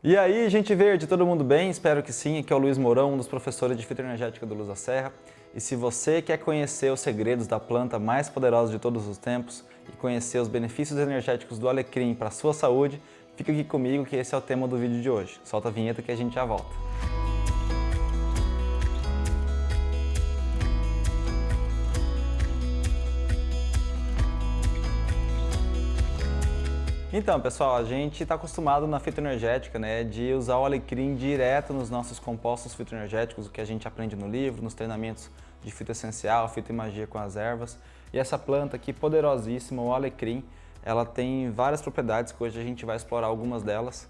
E aí, gente verde, todo mundo bem? Espero que sim. Aqui é o Luiz Mourão, um dos professores de fitoenergética do Luz da Serra. E se você quer conhecer os segredos da planta mais poderosa de todos os tempos e conhecer os benefícios energéticos do alecrim para a sua saúde, fica aqui comigo que esse é o tema do vídeo de hoje. Solta a vinheta que a gente já volta. Então, pessoal, a gente está acostumado na fitoenergética né, de usar o alecrim direto nos nossos compostos fitoenergéticos, o que a gente aprende no livro, nos treinamentos de fitoessencial, fitoimagia com as ervas. E essa planta aqui, poderosíssima, o alecrim, ela tem várias propriedades que hoje a gente vai explorar algumas delas.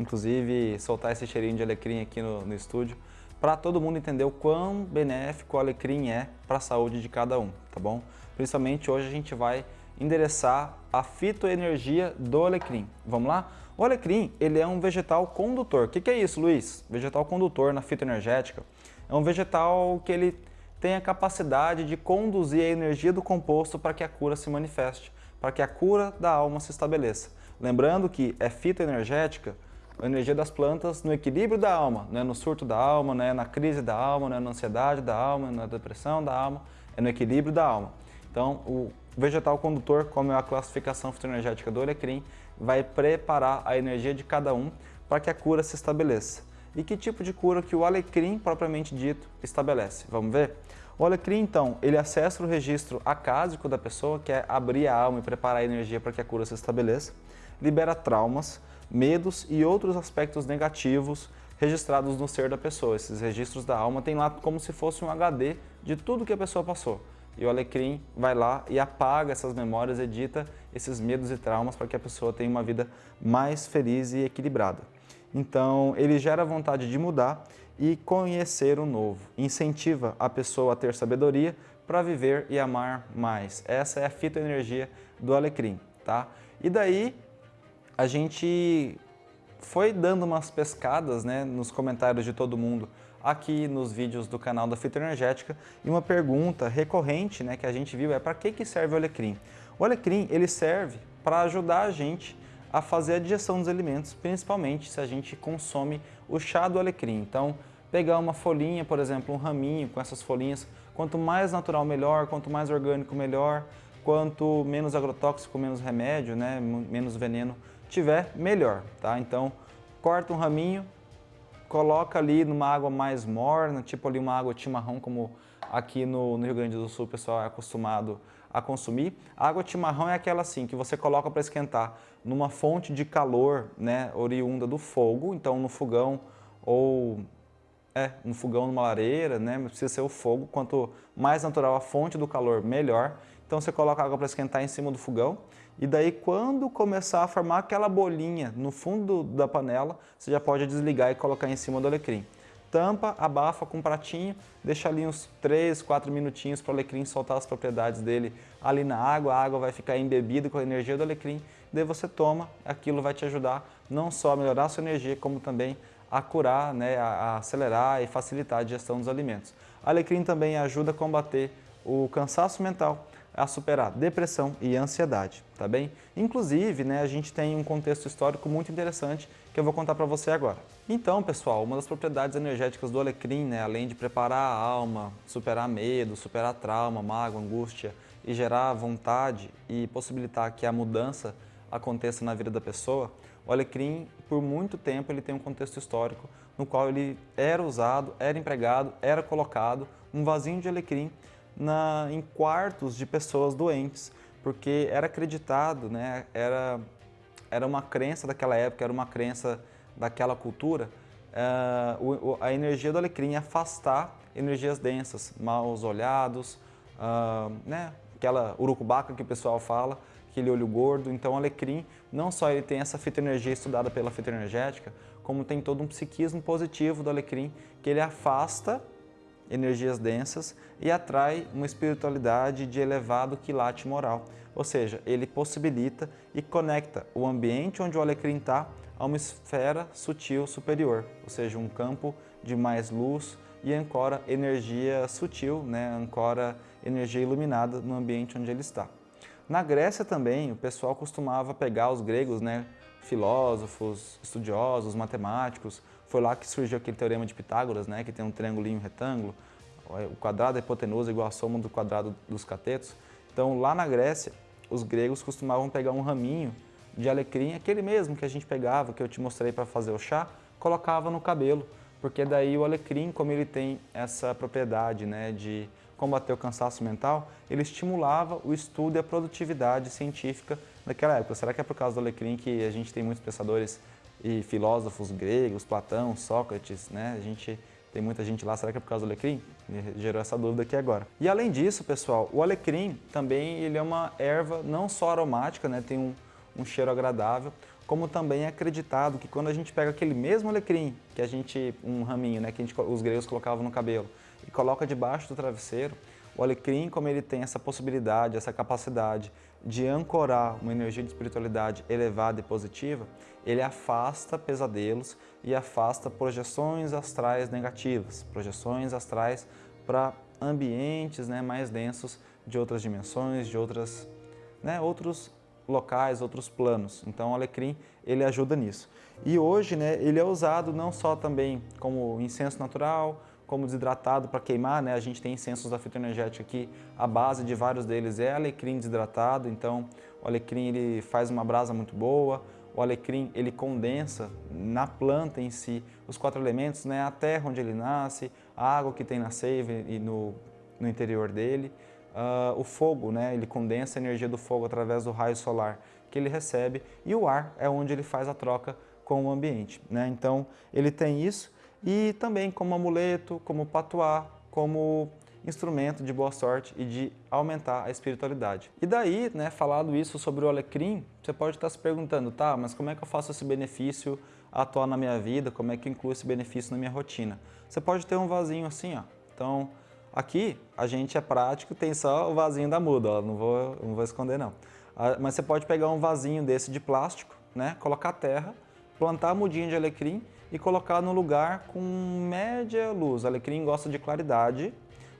Inclusive, soltar esse cheirinho de alecrim aqui no, no estúdio, para todo mundo entender o quão benéfico o alecrim é para a saúde de cada um, tá bom? Principalmente hoje a gente vai endereçar a fitoenergia do alecrim. Vamos lá? O alecrim ele é um vegetal condutor. O que, que é isso, Luiz? Vegetal condutor na fitoenergética é um vegetal que ele tem a capacidade de conduzir a energia do composto para que a cura se manifeste, para que a cura da alma se estabeleça. Lembrando que é fitoenergética, a energia das plantas no equilíbrio da alma, não é no surto da alma, não é na crise da alma, não é na ansiedade da alma, na depressão da alma, é no equilíbrio da alma. Então, o vegetal condutor, como é a classificação fitoenergética do alecrim, vai preparar a energia de cada um para que a cura se estabeleça. E que tipo de cura que o alecrim, propriamente dito, estabelece? Vamos ver? O alecrim, então, ele acessa o registro acásico da pessoa, que é abrir a alma e preparar a energia para que a cura se estabeleça, libera traumas, medos e outros aspectos negativos registrados no ser da pessoa. Esses registros da alma tem lá como se fosse um HD de tudo que a pessoa passou e o alecrim vai lá e apaga essas memórias, edita esses medos e traumas para que a pessoa tenha uma vida mais feliz e equilibrada. Então, ele gera vontade de mudar e conhecer o novo. Incentiva a pessoa a ter sabedoria para viver e amar mais. Essa é a fitoenergia do alecrim, tá? E daí, a gente foi dando umas pescadas né, nos comentários de todo mundo aqui nos vídeos do canal da Fitoenergética e uma pergunta recorrente né, que a gente viu é para que, que serve o alecrim? O alecrim ele serve para ajudar a gente a fazer a digestão dos alimentos, principalmente se a gente consome o chá do alecrim. Então, pegar uma folhinha, por exemplo, um raminho com essas folhinhas, quanto mais natural melhor, quanto mais orgânico melhor, quanto menos agrotóxico, menos remédio, né, menos veneno tiver, melhor, tá? Então, corta um raminho, coloca ali numa água mais morna, tipo ali uma água chimarrão, como aqui no, no Rio Grande do Sul o pessoal é acostumado a consumir. A água chimarrão é aquela assim, que você coloca para esquentar numa fonte de calor, né, oriunda do fogo, então no fogão ou é, no fogão, numa lareira, né, precisa ser o fogo, quanto mais natural a fonte do calor, melhor. Então você coloca a água para esquentar em cima do fogão e daí quando começar a formar aquela bolinha no fundo da panela, você já pode desligar e colocar em cima do alecrim. Tampa, abafa com um pratinho, deixa ali uns 3, 4 minutinhos para o alecrim soltar as propriedades dele ali na água, a água vai ficar embebida com a energia do alecrim, daí você toma, aquilo vai te ajudar não só a melhorar a sua energia, como também a curar, né, a acelerar e facilitar a digestão dos alimentos. Alecrim também ajuda a combater o cansaço mental, a superar depressão e ansiedade, tá bem? Inclusive, né, a gente tem um contexto histórico muito interessante que eu vou contar para você agora. Então, pessoal, uma das propriedades energéticas do alecrim, né, além de preparar a alma, superar medo, superar trauma, mágoa, angústia e gerar vontade e possibilitar que a mudança aconteça na vida da pessoa, o alecrim, por muito tempo, ele tem um contexto histórico no qual ele era usado, era empregado, era colocado um vasinho de alecrim na, em quartos de pessoas doentes, porque era acreditado, né, era, era uma crença daquela época, era uma crença daquela cultura, uh, a energia do alecrim afastar energias densas, maus olhados, uh, né, aquela urucubaca que o pessoal fala, aquele olho gordo. Então o alecrim, não só ele tem essa fitoenergia estudada pela fitoenergética, como tem todo um psiquismo positivo do alecrim, que ele afasta energias densas e atrai uma espiritualidade de elevado quilate moral. Ou seja, ele possibilita e conecta o ambiente onde o alecrim está a uma esfera sutil superior, ou seja, um campo de mais luz e ancora energia sutil, né? ancora energia iluminada no ambiente onde ele está. Na Grécia também, o pessoal costumava pegar os gregos, né? filósofos, estudiosos, matemáticos. Foi lá que surgiu aquele teorema de Pitágoras, né, que tem um triângulo um retângulo. O quadrado é hipotenusa igual a soma do quadrado dos catetos. Então, lá na Grécia, os gregos costumavam pegar um raminho de alecrim, aquele mesmo que a gente pegava, que eu te mostrei para fazer o chá, colocava no cabelo, porque daí o alecrim, como ele tem essa propriedade né, de combater o cansaço mental, ele estimulava o estudo e a produtividade científica daquela época. Será que é por causa do alecrim que a gente tem muitos pensadores e filósofos gregos, Platão, Sócrates, né? A gente tem muita gente lá, será que é por causa do alecrim? Gerou essa dúvida aqui agora. E além disso, pessoal, o alecrim também ele é uma erva não só aromática, né? Tem um, um cheiro agradável, como também é acreditado que quando a gente pega aquele mesmo alecrim, que a gente, um raminho, né, que gente, os gregos colocavam no cabelo, e coloca debaixo do travesseiro, o alecrim, como ele tem essa possibilidade, essa capacidade de ancorar uma energia de espiritualidade elevada e positiva, ele afasta pesadelos e afasta projeções astrais negativas, projeções astrais para ambientes né, mais densos de outras dimensões, de outras, né, outros locais, outros planos. Então o alecrim ele ajuda nisso. E hoje né, ele é usado não só também como incenso natural, como desidratado para queimar, né? A gente tem incensos da fitoenergética aqui, a base de vários deles é alecrim desidratado, então o alecrim ele faz uma brasa muito boa, o alecrim ele condensa na planta em si os quatro elementos, né? A terra onde ele nasce, a água que tem na seiva e no, no interior dele, uh, o fogo, né? Ele condensa a energia do fogo através do raio solar que ele recebe e o ar é onde ele faz a troca com o ambiente, né? Então ele tem isso e também como amuleto, como patuá, como instrumento de boa sorte e de aumentar a espiritualidade. E daí, né, falado isso sobre o alecrim, você pode estar se perguntando, tá, mas como é que eu faço esse benefício atuar na minha vida, como é que eu incluo esse benefício na minha rotina? Você pode ter um vasinho assim, ó. Então, aqui a gente é prático, tem só o vasinho da muda, ó, não vou, não vou esconder não. Ah, mas você pode pegar um vasinho desse de plástico, né, colocar terra, plantar a mudinha de alecrim e colocar no lugar com média luz. O alecrim gosta de claridade,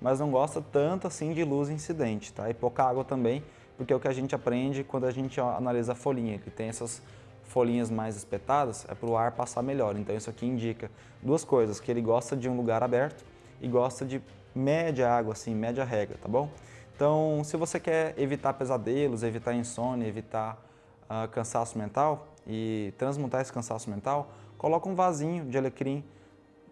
mas não gosta tanto assim de luz incidente, tá? E pouca água também, porque é o que a gente aprende quando a gente analisa a folhinha, que tem essas folhinhas mais espetadas, é para o ar passar melhor. Então isso aqui indica duas coisas, que ele gosta de um lugar aberto e gosta de média água, assim, média rega, tá bom? Então, se você quer evitar pesadelos, evitar insônia, evitar uh, cansaço mental e transmutar esse cansaço mental, Coloca um vasinho de alecrim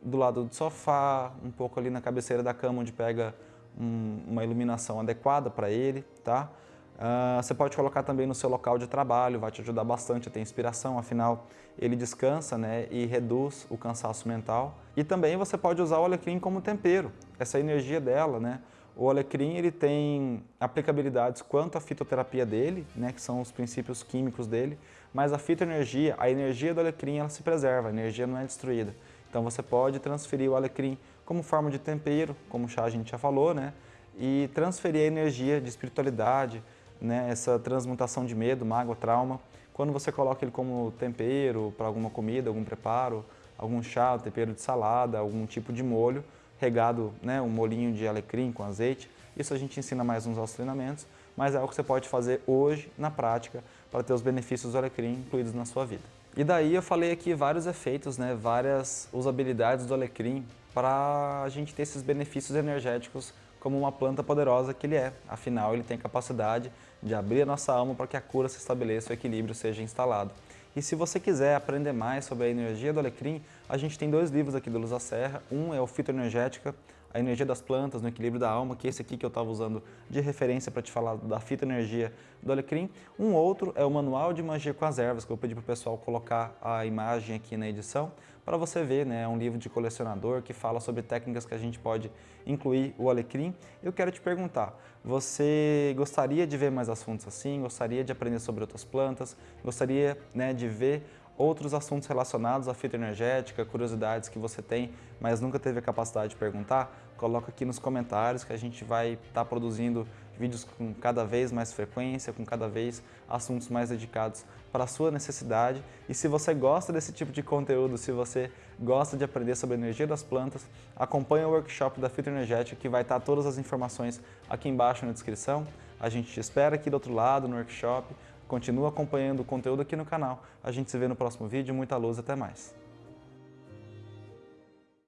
do lado do sofá, um pouco ali na cabeceira da cama, onde pega um, uma iluminação adequada para ele, tá? Uh, você pode colocar também no seu local de trabalho, vai te ajudar bastante a ter inspiração, afinal ele descansa né, e reduz o cansaço mental. E também você pode usar o alecrim como tempero, essa energia dela, né? O alecrim ele tem aplicabilidades quanto à fitoterapia dele, né, que são os princípios químicos dele, mas a fitoenergia, a energia do alecrim, ela se preserva, a energia não é destruída. Então você pode transferir o alecrim como forma de tempero, como o chá a gente já falou, né, e transferir a energia de espiritualidade, né, essa transmutação de medo, mágoa, trauma, quando você coloca ele como tempero para alguma comida, algum preparo, algum chá, tempero de salada, algum tipo de molho, regado né, um molinho de alecrim com azeite. Isso a gente ensina mais nos nossos treinamentos, mas é algo que você pode fazer hoje na prática para ter os benefícios do alecrim incluídos na sua vida. E daí eu falei aqui vários efeitos, né, várias usabilidades do alecrim para a gente ter esses benefícios energéticos como uma planta poderosa que ele é. Afinal, ele tem capacidade de abrir a nossa alma para que a cura se estabeleça o equilíbrio seja instalado. E se você quiser aprender mais sobre a energia do alecrim, a gente tem dois livros aqui do Luz da Serra. Um é o Fitoenergética, a energia das plantas no equilíbrio da alma, que é esse aqui que eu estava usando de referência para te falar da fitoenergia do alecrim. Um outro é o Manual de Magia com as Ervas, que eu pedi para o pessoal colocar a imagem aqui na edição, para você ver, né? É um livro de colecionador que fala sobre técnicas que a gente pode incluir o alecrim. Eu quero te perguntar, você gostaria de ver mais assuntos assim? Gostaria de aprender sobre outras plantas? Gostaria né, de ver outros assuntos relacionados à fitoenergética, curiosidades que você tem, mas nunca teve a capacidade de perguntar, coloca aqui nos comentários que a gente vai estar tá produzindo vídeos com cada vez mais frequência, com cada vez assuntos mais dedicados para a sua necessidade. E se você gosta desse tipo de conteúdo, se você gosta de aprender sobre a energia das plantas, acompanhe o workshop da Fitoenergética que vai estar todas as informações aqui embaixo na descrição. A gente te espera aqui do outro lado no workshop Continua acompanhando o conteúdo aqui no canal. A gente se vê no próximo vídeo. Muita luz, até mais.